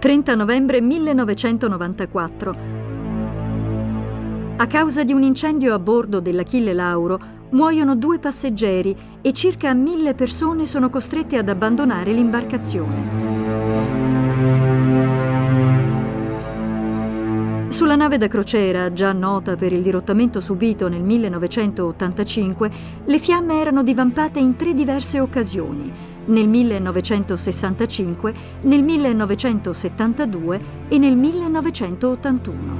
30 novembre 1994. A causa di un incendio a bordo dell'Achille Lauro muoiono due passeggeri e circa mille persone sono costrette ad abbandonare l'imbarcazione. Sulla nave da crociera, già nota per il dirottamento subito nel 1985, le fiamme erano divampate in tre diverse occasioni, nel 1965, nel 1972 e nel 1981.